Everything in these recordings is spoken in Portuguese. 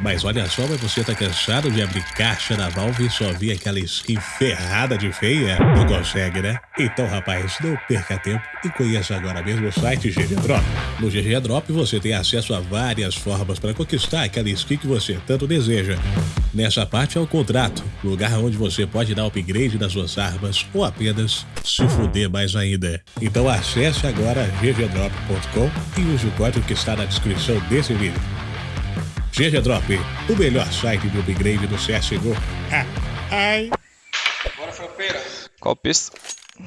Mas olha só, mas você tá cansado de abrir caixa da Valve e só ver aquela skin ferrada de feia? Não consegue, né? Então, rapaz, não perca tempo e conheça agora mesmo o site GG Drop. No GG Drop você tem acesso a várias formas para conquistar aquela skin que você tanto deseja. Nessa parte é o contrato, lugar onde você pode dar upgrade nas suas armas ou apenas se fuder mais ainda. Então acesse agora ggdrop.com e use o código que está na descrição desse vídeo. GG Drop, o melhor site de upgrade do CSGO. Ah, ai. Bora, Fropeira. Qual pista?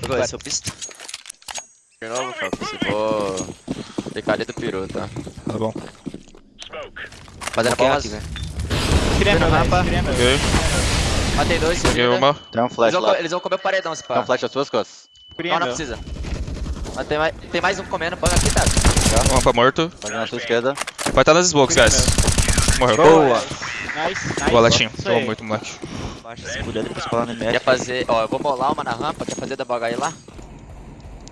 Vai ser o pista. De novo, Fox. Vou ficar ali do peru, tá? Tá bom. Fazendo. Tirei na rampa. Ok. Matei dois. Peguei uma. Tem um flash Eles vão, eles vão comer o paredão, se Tem um pá. flash às suas costas. Não, não precisa. Mas tem mais, tem mais um comendo. Banga aqui, tá? Rampa morto. Pode na sua esquerda. Vai estar nas smokes, guys. Morreu. Boa! Nice, nice. Boa, Tô aí. muito moleque. Baixa, se puder, depois colar no Quer MF. fazer... Ó, eu vou molar uma na rampa. Quer fazer da baga aí lá?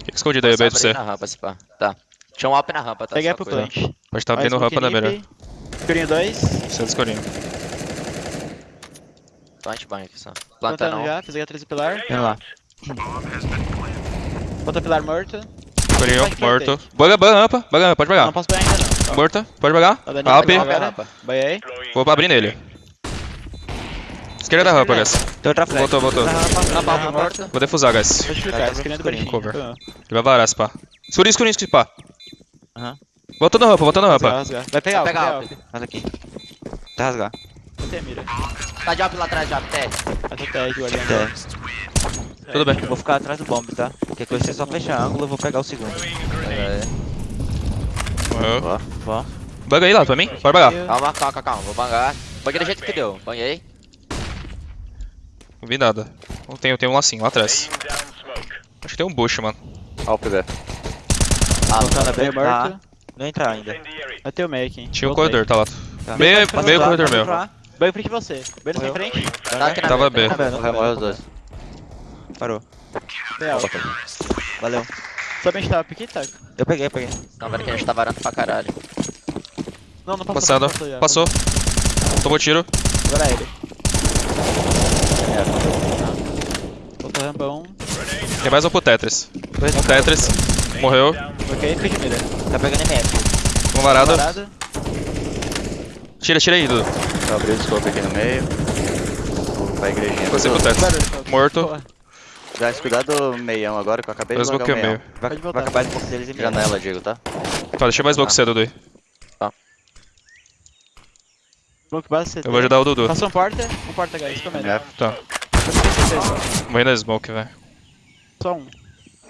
Fica escondido aí, B do C. na rampa, se pá. Tá. Tinha um alp na rampa, tá? Peguei pro plant. Pode estar abrindo rampa na melhor. Escurinho 2. Você escurinho. Plant banho aqui só. Planta Plantando não. já, fiz a 13 pilar. Vem lá. Outra pilar morto. Vai que eu morto. Baga, baga, rampa. Baga, rampa, pode Não pegar. posso pegar ainda não. Morta, pode pegar. Tá pra agora. rampa. Banhei. Vou abrir nele. Esquerda da rampa, guys. Tem outra flash. Voltou, voltou. Rampa, rampa morta. Vou defusar, guys. Cover. Tô. Ele vai varar pá. Escurinho, escurinho, escurinho, pá. Aham. Voltou na rampa, voltou na rampa. Vai pegar, Vai vai pegar. Faz aqui. Tá rasgar. Vou ter mira. Tá de alp lá atrás, de. Té. Vai ter tag olhando. É. Tudo bem. Vou ficar atrás do bomb, tá? Qualquer coisa, você só fecha ângulo, eu vou pegar o segundo. É. Morreu. Ó. Baga aí lá, pra mim. Pode bagar. Calma, calma, calma, calma. Vou bangar. Banguei do jeito que deu. Banhei. Não vi nada. Não tem, tem um lacinho lá atrás. Acho que tem um bush, mano. Ó o PB. Ah, Voltando a Meio B, tá. morto. Não entrar ainda. Vai ter o make, hein. Tinha um corredor, tá lá. Tá. Meio, meio corredor meu. Banho em frente de você. Na sua frente. Tá aqui na Tava B, tá morreu os dois. Parou. Real. Valeu. Somente tava aqui, tá? Eu peguei, eu peguei. Não, velho, que a gente tá varando pra caralho. Não, não passou. Passado. não passou já. Passou. Tomou tiro. Agora é ele. Voltou rampão. Tem mais um pro Tetris. Um Tetris. Morreu. Ok, de mira. Tá pegando MF. Um varado. Parado. Tira, tira aí, Dudu. Eu abri o scope aqui no meio. Pra igrejinha. Você pro Tetris. Morto. Porra. Guys, cuidado do meião agora, que eu acabei de Dois logar o meio. Vai, vai acabar de pouco deles em janela, Diego, tá? Tá, deixa mais louco cedo, Dudu. Smoke base CT. Eu vou ajudar o Dudu. Passou um porta. Um porta, guys. Comendo. MF. Tá. Vou ir na smoke, velho. Só um.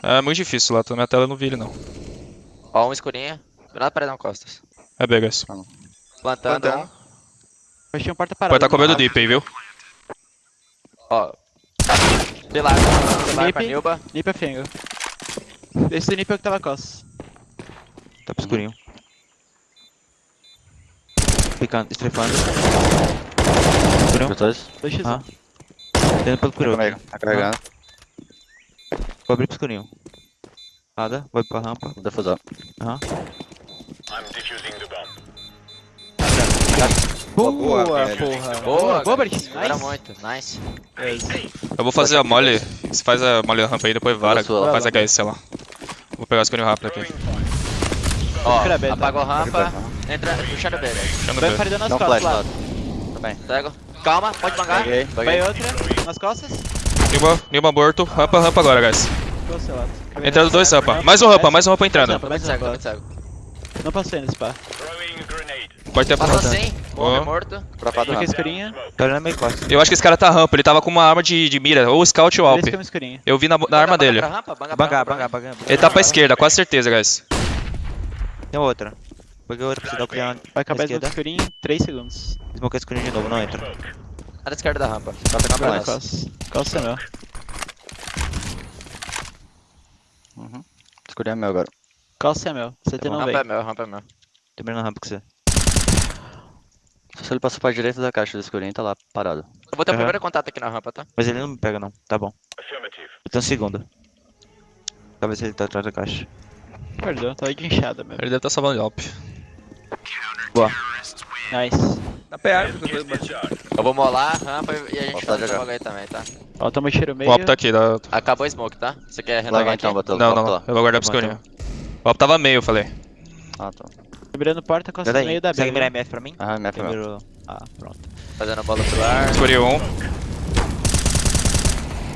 É muito difícil lá, tá na minha tela eu não vi ele não. Ó, um escurinho. Do lado paredão costas. É B, guys. Plantando. Plantando. um. Tinha um porta parado. Pode tá comendo deep aí, viu? Ó. Pilar. Pilar pra Nip. Nilba. Nip é fengo. Esse nip é o que tava costas. Tá pro escurinho. Ficando, estrefando. Escurinho. Dois x Ah. Tendo pelo peru. Tá carregando. Vou abrir pro escurinho. Nada, vou pra rampa. Vou defusar. Aham. Boa, Boa, porra. Boa, Boa, cara. Bert. Era Nice. muito. Nice. Eu vou fazer a mole. Você faz a mole da rampa aí, depois vara. Faz a HS, sei lá. Vou pegar o escurinho rápido aqui. Ó, tá? apagou rampa. Entra. Puxa no B, velho. Puxando Vai B. paredão nas costas lá. Tá bem. Pego. Calma, pode bangar. Peguei, Vai peguei. outra. Nas costas. Nilma, Nilma morto. Rampa, rampa agora, guys. Lado. Entrando dois rampa. Mais um rampa, mais um rampa entrando. Não passei nesse pá. Pode ter Passou rampa. sim. Boa. Morreu morto. Dropado rampa. escurinha. Tá olhando meio costa. Eu acho que esse cara tá rampa, ele tava com uma arma de, de mira, ou scout ou alp. Eu vi na, na arma Banga dele. rampa, banga. Ele tá pra esquerda, quase certeza, guys. Tem outra. Peguei outra pra você dar o cliente. Vai acabar esquerda. escurinho em 3 segundos. Smoke escurinho de novo, não entra. Na esquerda da rampa. Tá pegando pra nós. Uhum. Escurinho é meu agora. Costa é meu. CT não Rampa é vem. meu, rampa é meu. Tô abrindo a rampa com você. Se ele passou pra direita da caixa do escurinho, tá lá, parado. Eu vou ter o Aham. primeiro contato aqui na rampa, tá? Mas ele não me pega não, tá bom. Eu tenho um segundo. Talvez ele tá atrás da caixa. Perdão, tava de inchada, meu. Ele deve estar salvando de alp. Boa. Nice. Na PA, Eu vou molar a rampa e a gente faz jogar. jogo aí também, tá? Ó, tamo tiro meio. O Op tá aqui, dá... Acabou o smoke, tá? Você quer Larga renovar aqui? então. Não, não, lá. eu vou guardar pro escurinho. O Op tava meio, eu falei. Ah, tá. Mirando porta, costa no meio da. B. Consegue mirar MF pra mim? Ah, MF meu. Mirou. Ah, pronto. Fazendo bola pilar. Escurinho um. Escurinho.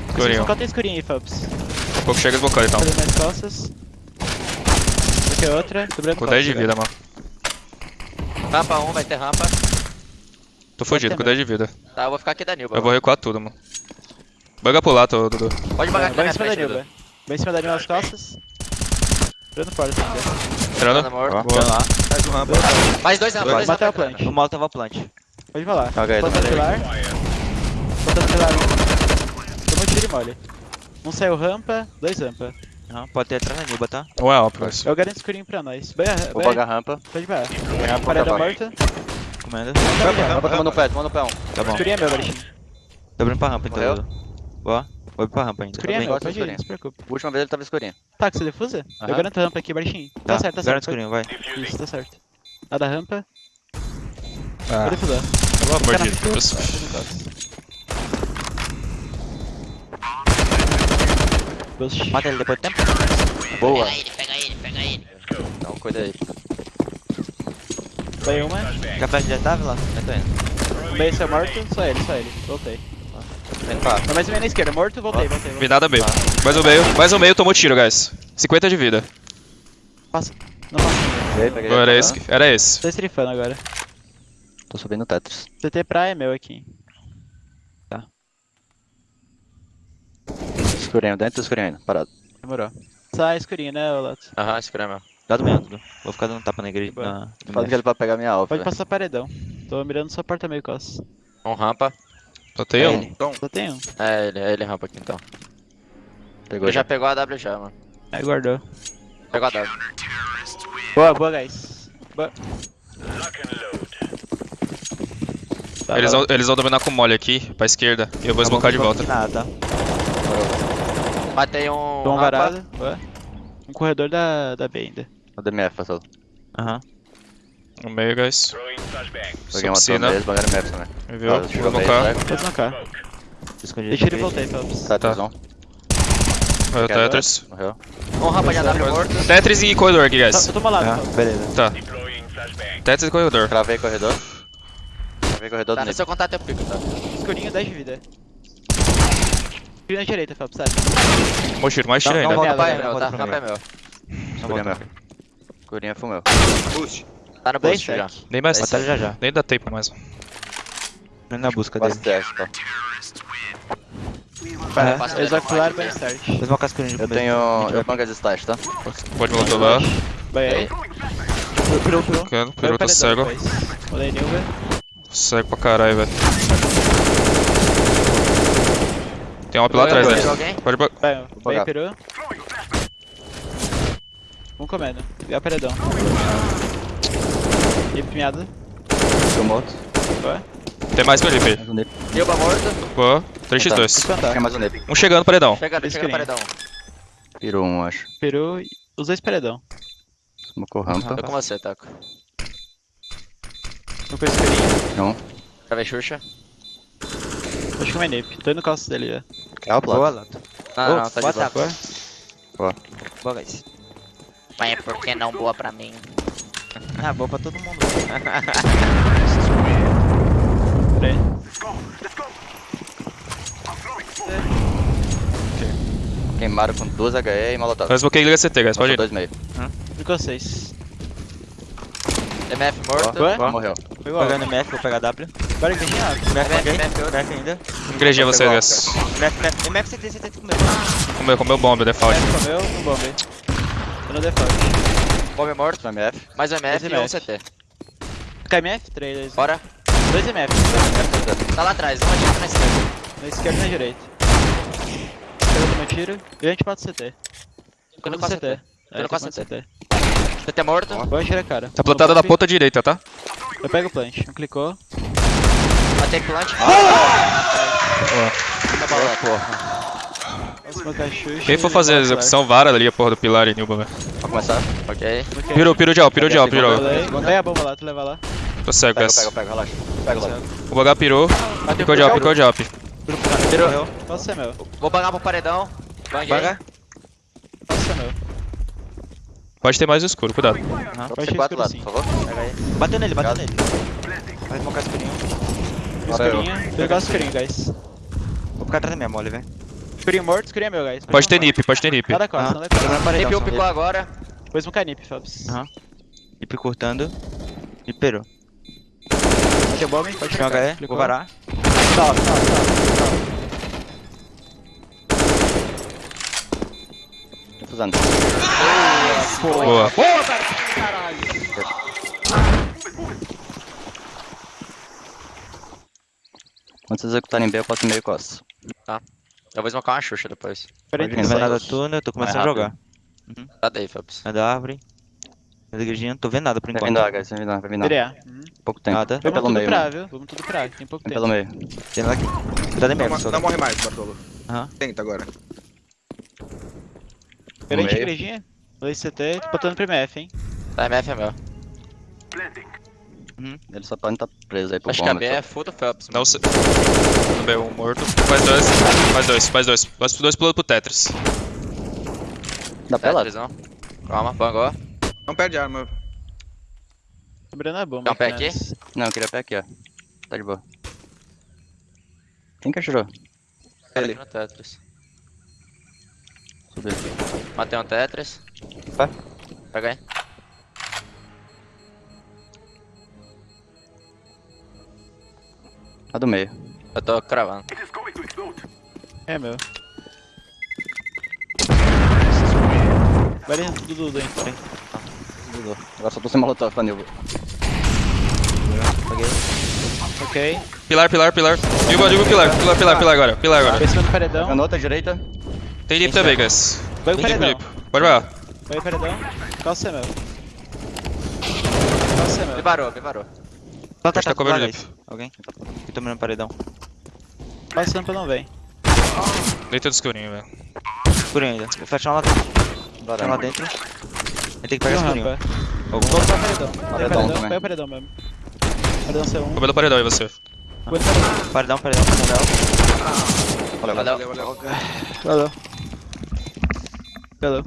Escurinho. Qual tem escurinho aí, Phelps? Daqui a pouco chega desbocando então. Fazendo mais costas. Aqui outra. Dobrando Com 10 de vida, mano. Rampa 1, vai ter rampa. Tô fugido, com 10 de vida. Tá, eu vou ficar aqui da Nilba. Eu vou recuar tudo, mano. Buga pro lado, Dudu. Pode Vai bagar aqui vai em cima da Nilba. Vai em cima da Nilba nas costas. Dobrando porta ainda. Entrando. Mano, morto. Boa. lá. Faz um rampa. Mais dois rampas, dois Matei o rampas. plant. No mal tava plant. Pode falar. Joga aí, Plantando tá pilar. Plantando pilar. Toma um tiro e mole. Um saiu rampa, dois rampa. Aham, Pode ter atrás na Nilba, tá? Ou é Op, guys. Eu garanto escurinho pra nós. Vai, Vou pagar a rampa. Pode. Rampa, Paredão vai. morta. Comendo. Rampa, Rampa, toma no pé, toma no pé um. Tá bom. Escurinho é meu, Barishinho. Tô abrindo pra rampa então. Boa. Vou pra rampa ainda. Escurinho é Tá meu, pode ir, não se preocupe. Última vez ele tava escurinho. Tá, que você defusa? Eu Aham. garanto a rampa aqui, Barishinho. Tá, Tá, certo, tá Garanto certo. escurinho, vai. Isso, tá certo. A da rampa, Ah, vou defusar. de Fica na Deus. Ghost. Mata ele depois do tempo. Boa. Pega ele, pega ele, pega ele. Então cuida aí. Vai uma. Já flash já tava lá? Eu tô indo. Um meio seu morto, só ele, só ele. Voltei. Tá mais ou menos na esquerda, morto, voltei, voltei. voltei. Vi nada meio. Mais um meio, mais um meio, tomou tiro, guys. 50 de vida. Passa. Não passa. Peguei, era tá? esse, era esse. Tô estrifando agora. Tô subindo o Tetris. CT praia é meu aqui. Escurinho, dentro do escurinho ainda. Parado. Demorou. Sai escurinho, né, Lato? Aham, escura meu. Dá do meio, Dudu. Vou ficar dando tapa na igreja. Na... no Fala que ele vai pegar minha alfa. Pode passar paredão. Tô mirando só porta meio costa. Um rampa. Só tem um. Ele. Só tem um. É ele, é ele rampa aqui então. Pegou Ele já pegou a W já, mano. Aí guardou. Pegou a W. Boa, boa, guys. Boa. Tá, Eles vão, eles vão dominar com mole aqui, pra esquerda. E eu vou esbocar de volta. Nada, tá? Matei um. Tom rampa. varado. Boa. Um corredor da, da B ainda. O DMF passou. Aham. No meio, guys. Peguei uma torre mesmo, pagaram MF também. Me viu? Ah, Vou jogou bem, esbocar. né? Pode marcar. Escondi. Deixa ele e voltei, Phelps. Tetris Tá. on. Morreu Tetris. Morreu. Um rampa de AW morto. Tetris e corredor aqui, guys. Tá, toma lá, Ah, beleza. Tá. Tetris e corredor. Cravei corredor. Cravei corredor Tá, do no seu contato eu pico, tá? Escurinho, 10 de vida. Escurinho na direita, Phelps, sério. Tomou tiro, mais tiro Não, ainda. não, volta é pra meu, tá? volta pra Rampa é mim. meu. Escurinho. Escurinho foi meu. Tá no 10 boost já. Nem mais. Batalha já já. Nem dá tempo mais. Indo na busca dele. teste, pá. É, Passa eles ele vão pular bem start. Eles vão de Eu tenho. Eu banco as stats, tá? Pode voltar lá. Vai aí. Pirou, pirou. Vai Peru tá cego. depois. Rolei Nilva. Cego pra caralho, velho. Tem uma lá atrás alguém? Pode ba- Vai, peru. Um comendo. E a paredão. E pinhada. Tô morto. Boa. Tem mais que o Lipe. Mais um morto. Boa. 3x2. Espantar. Tem mais um nip. Um chegando, paredão. Chega, chega no paredão. Pirou um, acho. E os dois paredão. Smocou rampa. Tô com você, Taco. Um com escurinho. Não. Travei Xuxa. Acho que é nip. Tô indo costas dele já. É o Boa, plato. Lato. Não, não, tá de boa, boa. Taco. Boa. Boa, guys. Mas é porque não boa pra mim. Ah, boa pra todo mundo. Queimaram com duas HE e molotov. Faz bloqueio e liga CT, guys. Pode ir. dois meio. Ficou seis. MF morto. Boa. Morreu. Pegou Pegando MF, vou pegar W. Agora que tinha MF, MF. MF, ainda. Igrejinha vocês, guys. MF, MF. MF, CT, CT, comigo. Comeu, comeu bomba, default. MF comeu, um bombe. Tô no default. Bomb morto. MF. Mais um MF e um. CT. KMF, 3, 2. Bora. 2 MF. Tá lá atrás, um adianta na esquerda. Na esquerda e na direita. Esquerda meu tiro. E a gente bate o CT. No Tudo CT. É, no tem CT. CT. CT morto. Boa, tira a cara. Tá plantada na ponta direita, tá? Eu pego o plant. Um clicou. Matei plant. Tá bola, porra. Vamos colocar Xuxa. Quem for fazer a execução, vara ali a porra do pilar e Nilba, velho. Começar? Ok. flash. Ok. Pirou, pirou de alto, pirou de alto, pirou. Pega a bomba lá, tu leva lá. Tô cego, Pega, pega, pega, relaxa. Pega logo. O BH pirou. Bateu Ficou de op, ficou de op. Virou. Posso ser meu. Vou bangar pro paredão. Banguei. Baga. Posso ser meu. Pode ter mais escuro, cuidado. Pode Tem ir quatro sim. por favor. Pega aí. Bateu nele, bateu nele. Vai smocar escurinho. Agora eu. Escurinho. Pegar o escurinho, guys. Vou ficar atrás da minha mole, velho. Escurinho morto, escurinho é meu, guys. Pode ter nip, pode ter nip. Nada costa, Ah. nada costa. Nip só. picou agora. Depois um canip, Phelps. Aham. Ip cortando. E perou. Bateu bomb, pode Tinha um ficar. HE, vou varar. Top, top, top. Tô fazendo. Boa. Quando vocês executarem B, eu passo meio costa. Tá. Eu vou smocar uma Xuxa depois. Peraí, Pode Não vir. vai tem nada seis. túnel, eu tô começando a Mais jogar. Tá daí, Phelps. É da árvore. É da igrejinha, não tô vendo nada por Vai enquanto. vindo A, guys. Vai vindo A, vai vindo. Uhum. Pouco tempo. Nada. Vamos pelo tudo meio, pra, viu? Vamos tudo pra, tem pouco Vem tempo. pelo meio. Tem nada aqui. Não, mega, só. não morre mais, Bartolo. Aham. Tenta agora. Perante a igrejinha. 2 CT, tô botando pro MF, hein. Tá, MF é meu. Uhum. Ele só pode estar preso aí pro Acho que a bomba. B é full do Phelps. Não sei. No B, um morto. Mais dois, mais dois, mais dois. Mais dois pulando pro Tetris. Dá pra lá. Calma, bangou. Não perde arma. Sobrando a bomba. Dá um pé aqui? Não, eu queria pé aqui, ó. Tá de boa. Quem que atirou? Ele. No Tetris. Subiu. Matei um Tetris. Vai. Pega aí. A do meio. Eu tô cravando. É meu. Vai dentro do Dudu, hein. Desligou. Agora só tô sem molotov pra Nilvo. Ok. Pilar, pilar, pilar. Digo, digo pilar, pilar, pilar, pilar agora. Pilar agora. Cima do paredão. Canota direita. Tem lip também, guys. Vai o paredão. Pode vai. Vai o paredão. Qual é meu? Qual é meu? Tá, tá, Acho que tá tá, coberto vai, lip. Alguém? Eu tô mirando paredão. Qual sampa não vem? Deita do escurinho, velho. Escurinho ainda. Fechar lá dentro. Fechar lá dentro. Ele tem que pegar Tem rampa. Algum Vou usar o paredão. Paredão vai o paredão mesmo. Paredão C1. Cabelo paredão aí você. Vou paredão. Paredão, paredão, paredão. Valeu, Valeu. Valeu, valeu. Valeu. Valeu.